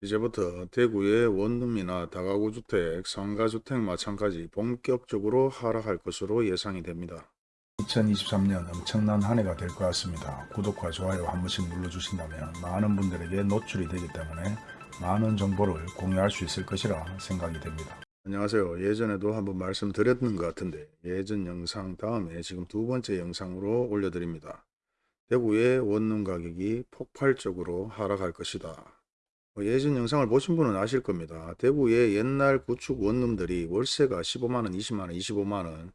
이제부터 대구의 원룸이나 다가구 주택, 상가주택 마찬가지 본격적으로 하락할 것으로 예상이 됩니다. 2023년 엄청난 한 해가 될 것 같습니다. 구독과 좋아요 한 번씩 눌러주신다면 많은 분들에게 노출이 되기 때문에 많은 정보를 공유할 수 있을 것이라 생각이 됩니다. 안녕하세요. 예전에도 한번 말씀드렸는 것 같은데 예전 영상 다음에 지금 두 번째 영상으로 올려드립니다. 대구의 원룸 가격이 폭발적으로 하락할 것이다. 뭐 예전 영상을 보신 분은 아실 겁니다. 대구의 옛날 구축 원룸들이 월세가 15만원, 20만원, 25만원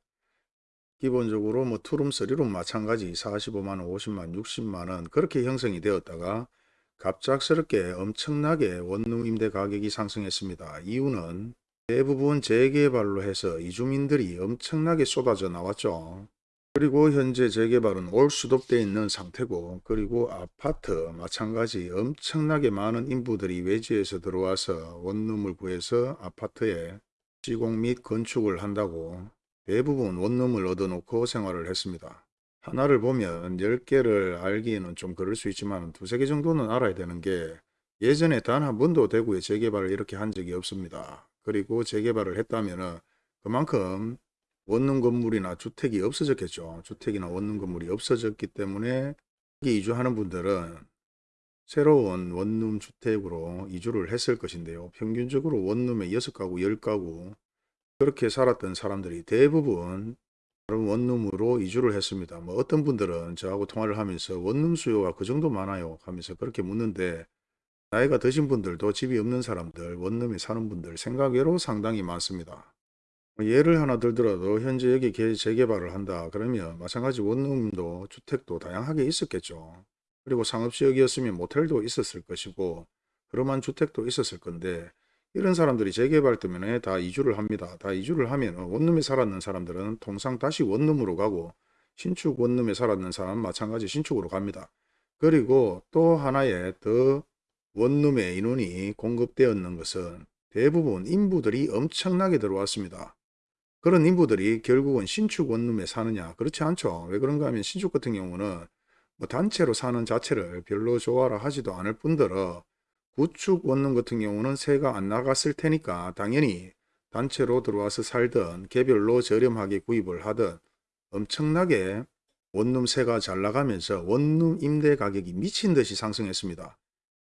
기본적으로 뭐 two room, three room 마찬가지 45만원, 50만원, 60만원 그렇게 형성이 되었다가 갑작스럽게 엄청나게 원룸 임대 가격이 상승했습니다. 이유는 대부분 재개발로 해서 이주민들이 엄청나게 쏟아져 나왔죠. 그리고 현재 재개발은 올 수도되어 있는 상태고 그리고 아파트 마찬가지 엄청나게 많은 인부들이 외지에서 들어와서 원룸을 구해서 아파트에 시공 및 건축을 한다고 대부분 원룸을 얻어놓고 생활을 했습니다. 하나를 보면 10개를 알기에는 좀 그럴 수 있지만 두세 개 정도는 알아야 되는 게 예전에 단 한 번도 대구에 재개발을 이렇게 한 적이 없습니다. 그리고 재개발을 했다면 그만큼 원룸 건물이나 주택이 없어졌겠죠. 주택이나 원룸 건물이 없어졌기 때문에 이주하는 분들은 새로운 원룸 주택으로 이주를 했을 것인데요. 평균적으로 원룸에 6가구, 10가구 그렇게 살았던 사람들이 대부분 다른 원룸으로 이주를 했습니다. 뭐 어떤 분들은 저하고 통화를 하면서 원룸 수요가 그 정도 많아요 하면서 그렇게 묻는데 나이가 드신 분들도 집이 없는 사람들, 원룸에 사는 분들 생각외로 상당히 많습니다. 뭐 예를 하나 들더라도 현재 여기 재개발을 한다 그러면 마찬가지 원룸도 주택도 다양하게 있었겠죠. 그리고 상업지역이었으면 모텔도 있었을 것이고 그러한 주택도 있었을 건데 이런 사람들이 재개발 때문에 다 이주를 합니다. 다 이주를 하면 원룸에 살았는 사람들은 통상 다시 원룸으로 가고 신축 원룸에 살았는 사람 마찬가지 신축으로 갑니다. 그리고 또 하나의 더 원룸의 인원이 공급되었는 것은 대부분 인부들이 엄청나게 들어왔습니다. 그런 인부들이 결국은 신축 원룸에 사느냐 그렇지 않죠. 왜 그런가 하면 신축 같은 경우는 뭐 단체로 사는 자체를 별로 좋아라 하지도 않을 뿐더러 구축 원룸 같은 경우는 세가 안 나갔을 테니까 당연히 단체로 들어와서 살든 개별로 저렴하게 구입을 하든 엄청나게 원룸 세가 잘 나가면서 원룸 임대 가격이 미친 듯이 상승했습니다.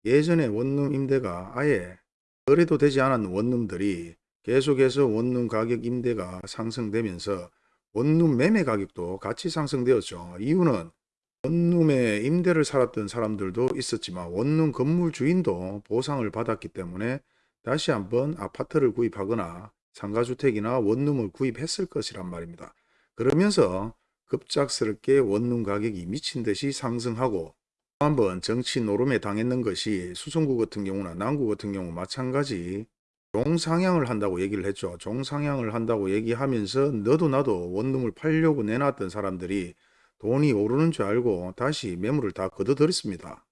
예전에 원룸 임대가 아예 거래도 되지 않았는 원룸들이 계속해서 원룸 가격 임대가 상승되면서 원룸 매매 가격도 같이 상승되었죠. 이유는 원룸에 임대를 살았던 사람들도 있었지만 원룸 건물 주인도 보상을 받았기 때문에 다시 한번 아파트를 구입하거나 상가주택이나 원룸을 구입했을 것이란 말입니다. 그러면서 급작스럽게 원룸 가격이 미친 듯이 상승하고 한번 정치 노름에 당했는 것이 수성구 같은 경우나 남구 같은 경우 마찬가지 종상향을 한다고 얘기를 했죠. 종상향을 한다고 얘기하면서 너도 나도 원룸을 팔려고 내놨던 사람들이 돈이 오르는 줄 알고 다시 매물을 다 걷어들였습니다.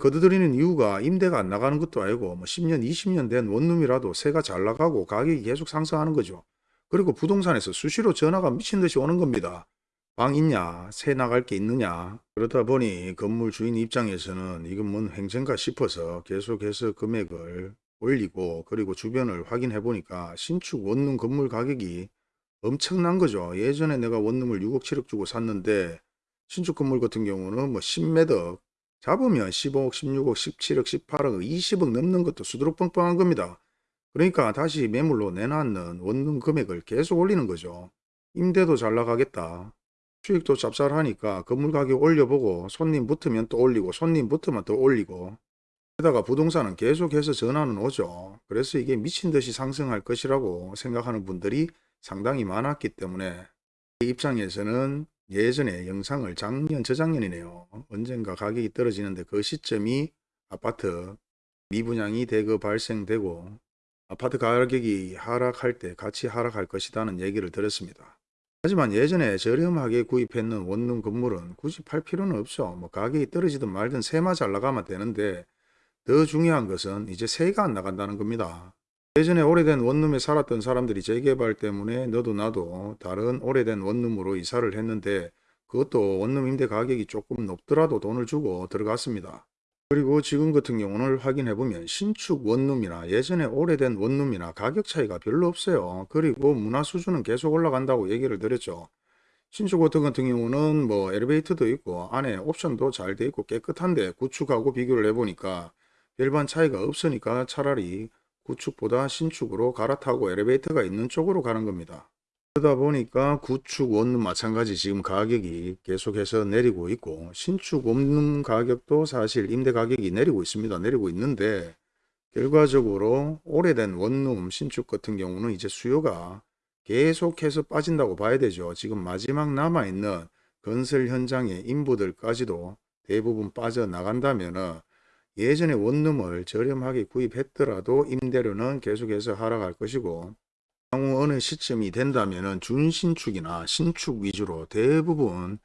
걷어들이는 이유가 임대가 안 나가는 것도 아니고 뭐 10년, 20년 된 원룸이라도 세가 잘 나가고 가격이 계속 상승하는 거죠. 그리고 부동산에서 수시로 전화가 미친 듯이 오는 겁니다. 방 있냐? 새 나갈 게 있느냐? 그러다 보니 건물 주인 입장에서는 이건 뭔 행정가 싶어서 계속해서 금액을 올리고 그리고 주변을 확인해 보니까 신축 원룸 건물 가격이 엄청난 거죠. 예전에 내가 원룸을 6억 7억 주고 샀는데 신축 건물 같은 경우는 뭐 10매덕 잡으면 15억 16억 17억 18억 20억 넘는 것도 수두룩 뻥뻥한 겁니다. 그러니까 다시 매물로 내놨는 원룸 금액을 계속 올리는 거죠. 임대도 잘 나가겠다. 수익도 짭짤하니까 건물 가격 올려보고 손님 붙으면 또 올리고 손님 붙으면 또 올리고 게다가 부동산은 계속해서 전화는 오죠. 그래서 이게 미친 듯이 상승할 것이라고 생각하는 분들이 상당히 많았기 때문에 이 입장에서는 예전에 영상을 작년 저작년이네요. 언젠가 가격이 떨어지는데 그 시점이 아파트 미분양이 대거 발생되고 아파트 가격이 하락할 때 같이 하락할 것이라는 얘기를 들었습니다. 하지만 예전에 저렴하게 구입했는 원룸 건물은 굳이 팔 필요는 없죠. 뭐 가격이 떨어지든 말든 세마 잘 나가면 되는데 더 중요한 것은 이제 세가 안 나간다는 겁니다. 예전에 오래된 원룸에 살았던 사람들이 재개발 때문에 너도 나도 다른 오래된 원룸으로 이사를 했는데 그것도 원룸 임대 가격이 조금 높더라도 돈을 주고 들어갔습니다. 그리고 지금 같은 경우는 확인해 보면 신축 원룸이나 예전에 오래된 원룸이나 가격 차이가 별로 없어요. 그리고 문화 수준은 계속 올라간다고 얘기를 드렸죠. 신축 호텔 같은 경우는 뭐 엘리베이터도 있고 안에 옵션도 잘 돼 있고 깨끗한데 구축하고 비교를 해보니까 별반 차이가 없으니까 차라리 구축보다 신축으로 갈아타고 엘리베이터가 있는 쪽으로 가는 겁니다. 그러다 보니까 구축 원룸 마찬가지 지금 가격이 계속해서 내리고 있고 신축 원룸 가격도 사실 임대 가격이 내리고 있습니다. 내리고 있는데 결과적으로 오래된 원룸 신축 같은 경우는 이제 수요가 계속해서 빠진다고 봐야 되죠. 지금 마지막 남아있는 건설 현장의 인부들까지도 대부분 빠져나간다면 예전에 원룸을 저렴하게 구입했더라도 임대료는 계속해서 하락할 것이고 향후 어느 시점이 된다면 준신축이나 신축 위주로 대부분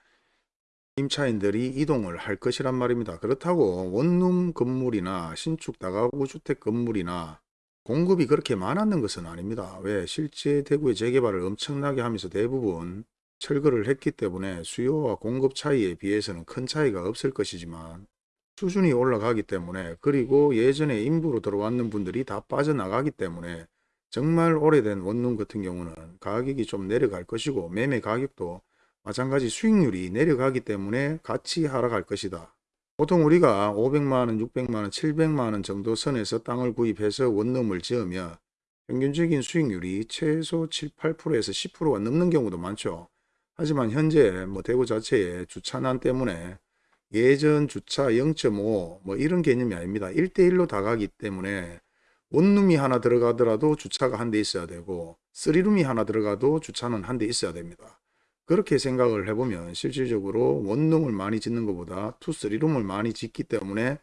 임차인들이 이동을 할 것이란 말입니다. 그렇다고 원룸 건물이나 신축 다가구 주택 건물이나 공급이 그렇게 많았는 것은 아닙니다. 왜? 실제 대구의 재개발을 엄청나게 하면서 대부분 철거를 했기 때문에 수요와 공급 차이에 비해서는 큰 차이가 없을 것이지만 수준이 올라가기 때문에 그리고 예전에 인부로 들어왔는 분들이 다 빠져나가기 때문에 정말 오래된 원룸 같은 경우는 가격이 좀 내려갈 것이고 매매 가격도 마찬가지 수익률이 내려가기 때문에 같이 하락할 것이다. 보통 우리가 500만원, 600만원, 700만원 정도 선에서 땅을 구입해서 원룸을 지으면 평균적인 수익률이 최소 7, 8%에서 10%가 넘는 경우도 많죠. 하지만 현재 뭐 대구 자체의 주차난 때문에 예전 주차 0.5 뭐 이런 개념이 아닙니다. 1대1로 다 가기 때문에 원룸이 하나 들어가더라도 주차가 한 대 있어야 되고 3룸이 하나 들어가도 주차는 한 대 있어야 됩니다. 그렇게 생각을 해보면 실질적으로 원룸을 많이 짓는 것보다 two, three room을 많이 짓기 때문에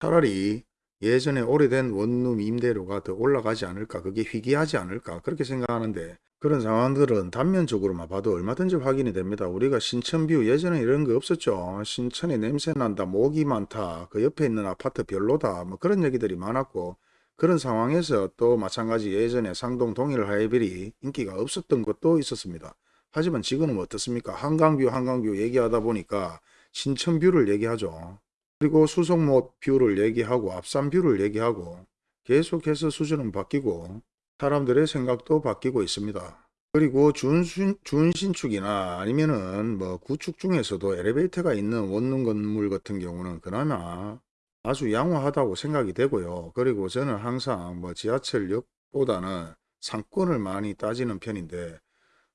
차라리 예전에 오래된 원룸 임대료가 더 올라가지 않을까 그게 희귀하지 않을까 그렇게 생각하는데 그런 상황들은 단면적으로만 봐도 얼마든지 확인이 됩니다. 우리가 신천view 예전에 이런 거 없었죠. 신천에 냄새 난다 모기 많다 그 옆에 있는 아파트 별로다 뭐 그런 얘기들이 많았고 그런 상황에서 또 마찬가지 예전에 상동 동일 하이빌이 인기가 없었던 것도 있었습니다. 하지만 지금은 어떻습니까? 한강view 한강view 얘기하다 보니까 신천view를 얘기하죠. 그리고 수성못 view를 얘기하고 앞산view를 얘기하고 계속해서 수준은 바뀌고 사람들의 생각도 바뀌고 있습니다. 그리고 준신, 준신축이나 아니면은 뭐 구축 중에서도 엘리베이터가 있는 원룸 건물 같은 경우는 그나마 아주 양호하다고 생각이 되고요. 그리고 저는 항상 뭐 지하철역보다는 상권을 많이 따지는 편인데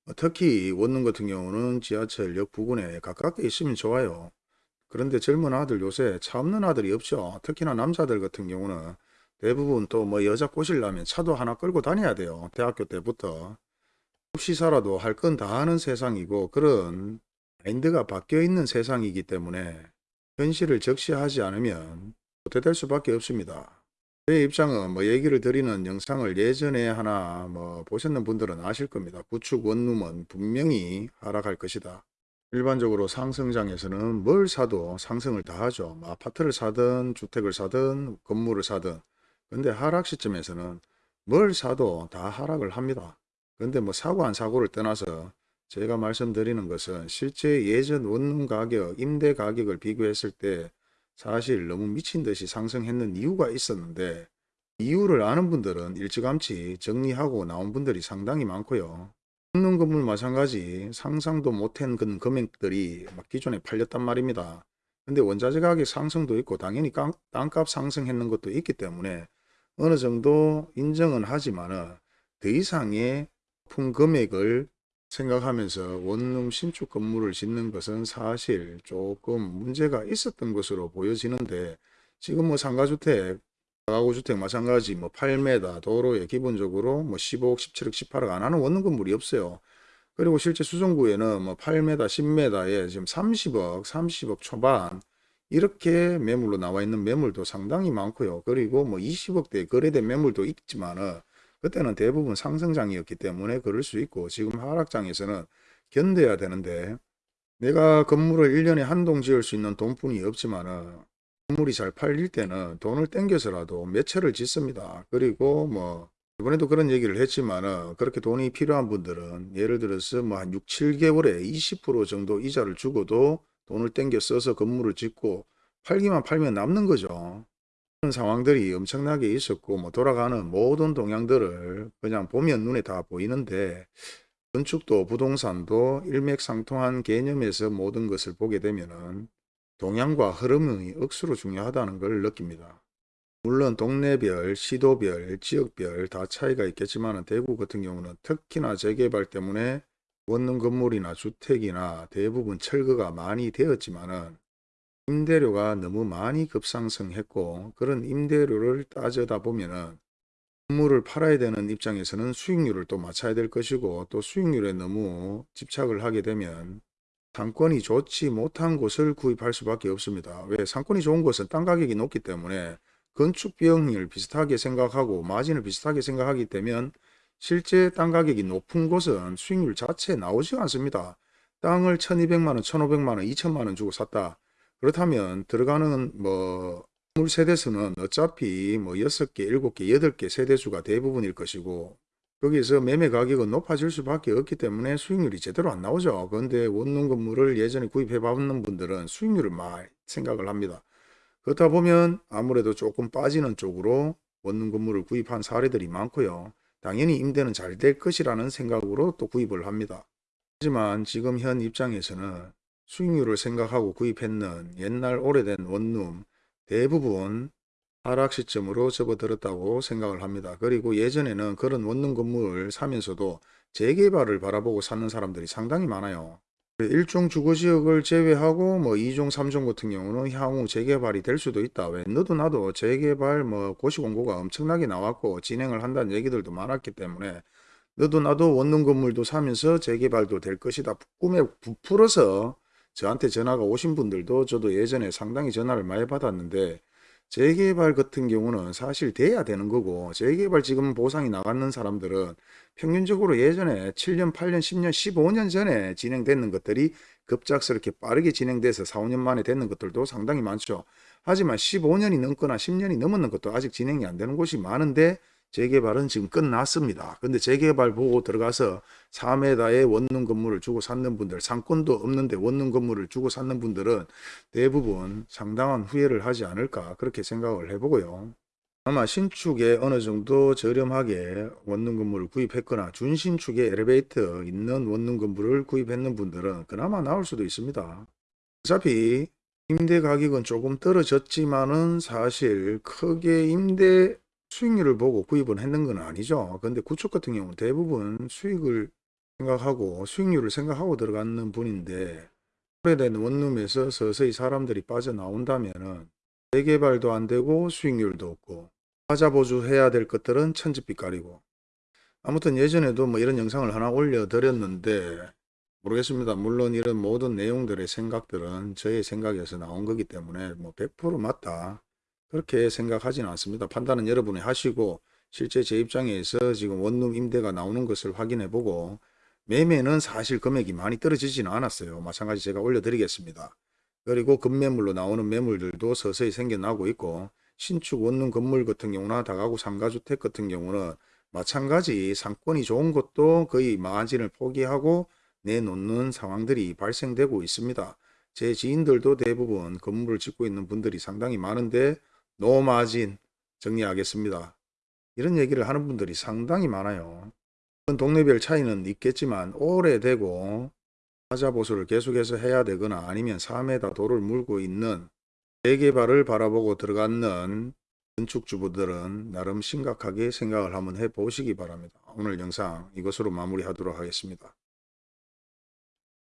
어, 특히 원룸 같은 경우는 지하철역 부근에 가깝게 있으면 좋아요. 그런데 젊은 아들 요새 차 없는 아들이 없죠. 특히나 남자들 같은 경우는 대부분 또 뭐 여자 꼬시려면 차도 하나 끌고 다녀야 돼요. 대학교 때부터. 살아도 할 건 다 하는 세상이고 그런 마인드가 바뀌어 있는 세상이기 때문에 현실을 적시하지 않으면 어떻게 될 수밖에 없습니다. 제 입장은 뭐 얘기를 드리는 영상을 예전에 하나 뭐 보셨는 분들은 아실 겁니다. 구축 원룸은 분명히 하락할 것이다. 일반적으로 상승장에서는 뭘 사도 상승을 다 하죠. 뭐 아파트를 사든 주택을 사든 건물을 사든 근데 하락 시점에서는 뭘 사도 다 하락을 합니다. 근데 뭐 사고 안 사고를 떠나서 제가 말씀드리는 것은 실제 예전 원룸 가격, 임대 가격을 비교했을 때 사실 너무 미친 듯이 상승했는 이유가 있었는데 이유를 아는 분들은 일찌감치 정리하고 나온 분들이 상당히 많고요. 먹는 건물 마찬가지 상상도 못한 그 금액들이 막 기존에 팔렸단 말입니다. 근데 원자재 가격 상승도 있고 당연히 땅값 상승했는 것도 있기 때문에 어느 정도 인정은 하지만 더 이상의 품 금액을 생각하면서 원룸 신축 건물을 짓는 것은 사실 조금 문제가 있었던 것으로 보여지는데 지금 뭐 상가주택, 가구주택 마찬가지 뭐 8m 도로에 기본적으로 뭐 15억, 17억, 18억 안 하는 원룸 건물이 없어요. 그리고 실제 수성구에는 뭐 8m, 10m에 지금 30억, 30억 초반 이렇게 매물로 나와 있는 매물도 상당히 많고요. 그리고 뭐 20억대 거래된 매물도 있지만은 그때는 대부분 상승장이었기 때문에 그럴 수 있고 지금 하락장에서는 견뎌야 되는데 내가 건물을 1년에 한 동 지을 수 있는 돈뿐이 없지만 건물이 잘 팔릴 때는 돈을 땡겨서라도 몇 채를 짓습니다. 그리고 뭐 이번에도 그런 얘기를 했지만 그렇게 돈이 필요한 분들은 예를 들어서 뭐 한 6, 7개월에 20% 정도 이자를 주고도 돈을 땡겨 써서 건물을 짓고 팔기만 팔면 남는 거죠. 그런 상황들이 엄청나게 있었고 뭐 돌아가는 모든 동향들을 그냥 보면 눈에 다 보이는데 건축도 부동산도 일맥상통한 개념에서 모든 것을 보게 되면은 동향과 흐름이 억수로 중요하다는 걸 느낍니다. 물론 동네별, 시도별, 지역별 다 차이가 있겠지만 대구 같은 경우는 특히나 재개발 때문에 원룸 건물이나 주택이나 대부분 철거가 많이 되었지만은 임대료가 너무 많이 급상승했고 그런 임대료를 따져다 보면은 건물을 팔아야 되는 입장에서는 수익률을 또 맞춰야 될 것이고 또 수익률에 너무 집착을 하게 되면 상권이 좋지 못한 곳을 구입할 수밖에 없습니다. 왜 상권이 좋은 곳은 땅 가격이 높기 때문에 건축 비용을 비슷하게 생각하고 마진을 비슷하게 생각하기 때문에 실제 땅 가격이 높은 곳은 수익률 자체 나오지 않습니다. 땅을 1200만원, 1500만원, 2000만원 주고 샀다. 그렇다면 들어가는 뭐 건물 세대수는 어차피 뭐 6개, 7개, 8개 세대수가 대부분일 것이고 거기서 매매 가격은 높아질 수밖에 없기 때문에 수익률이 제대로 안 나오죠. 그런데 원룸 건물을 예전에 구입해 봤는 분들은 수익률을 많이 생각을 합니다. 그렇다 보면 아무래도 조금 빠지는 쪽으로 원룸 건물을 구입한 사례들이 많고요. 당연히 임대는 잘 될 것이라는 생각으로 또 구입을 합니다. 하지만 지금 현 입장에서는 수익률을 생각하고 구입했는 옛날 오래된 원룸 대부분 하락 시점으로 접어들었다고 생각을 합니다. 그리고 예전에는 그런 원룸 건물을 사면서도 재개발을 바라보고 사는 사람들이 상당히 많아요. 일종 주거지역을 제외하고 뭐 2종, 3종 같은 경우는 향후 재개발이 될 수도 있다. 왜 너도 나도 재개발 뭐 고시공고가 엄청나게 나왔고 진행을 한다는 얘기들도 많았기 때문에 너도 나도 원룸 건물도 사면서 재개발도 될 것이다. 꿈에 부풀어서 저한테 전화가 오신 분들도 저도 예전에 상당히 전화를 많이 받았는데 재개발 같은 경우는 사실 돼야 되는 거고 재개발 지금 보상이 나가는 사람들은 평균적으로 예전에 7년, 8년, 10년, 15년 전에 진행됐는 것들이 급작스럽게 빠르게 진행돼서 4, 5년 만에 됐는 것들도 상당히 많죠. 하지만 15년이 넘거나 10년이 넘었는 것도 아직 진행이 안 되는 곳이 많은데 재개발은 지금 끝났습니다. 근데 재개발 보고 들어가서 4m의 원룸 건물을 주고 샀는 분들, 상권도 없는데 원룸 건물을 주고 샀는 분들은 대부분 상당한 후회를 하지 않을까 그렇게 생각을 해보고요. 아마 신축에 어느 정도 저렴하게 원룸 건물을 구입했거나 준신축에 엘리베이터 있는 원룸 건물을 구입했는 분들은 그나마 나올 수도 있습니다. 어차피 임대 가격은 조금 떨어졌지만은 사실 크게 임대 수익률을 보고 구입을 했는 건 아니죠. 근데 구축 같은 경우는 대부분 수익을 생각하고 수익률을 생각하고 들어가는 분인데 오래된 원룸에서 서서히 사람들이 빠져나온다면은 재개발도 안 되고 수익률도 없고 하자 보조해야 될 것들은 천지빛깔이고 아무튼 예전에도 뭐 이런 영상을 하나 올려드렸는데 모르겠습니다. 물론 이런 모든 내용들의 생각들은 저의 생각에서 나온 거기 때문에 뭐 100% 맞다. 그렇게 생각하지는 않습니다. 판단은 여러분이 하시고 실제 제 입장에서 지금 원룸 임대가 나오는 것을 확인해 보고 매매는 사실 금액이 많이 떨어지지는 않았어요. 마찬가지 제가 올려드리겠습니다. 그리고 급매물로 나오는 매물들도 서서히 생겨나고 있고 신축 원룸 건물 같은 경우나 다가구 상가주택 같은 경우는 마찬가지 상권이 좋은 것도 거의 마진을 포기하고 내놓는 상황들이 발생되고 있습니다. 제 지인들도 대부분 건물을 짓고 있는 분들이 상당히 많은데 노마진 정리하겠습니다. 이런 얘기를 하는 분들이 상당히 많아요. 동네별 차이는 있겠지만 오래되고 하자보수를 계속해서 해야 되거나 아니면 3m 도를 물고 있는 재개발을 바라보고 들어가는 건축주부들은 나름 심각하게 생각을 한번 해보시기 바랍니다. 오늘 영상 이것으로 마무리하도록 하겠습니다.